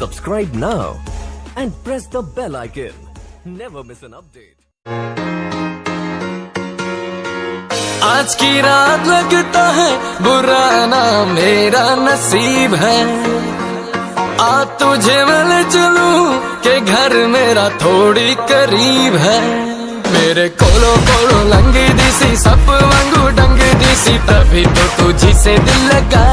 Subscribe now and press the bell icon. Never miss an update. आज की रात लगता है, बुरा ना मेरा नसीब है आ तुझे मिल चलू के घर मेरा थोड़ी करीब है मेरे कोलो कोलो लंगी दिसी सप वांगू डंग दिसी तभी तो तुझी से दिल लगा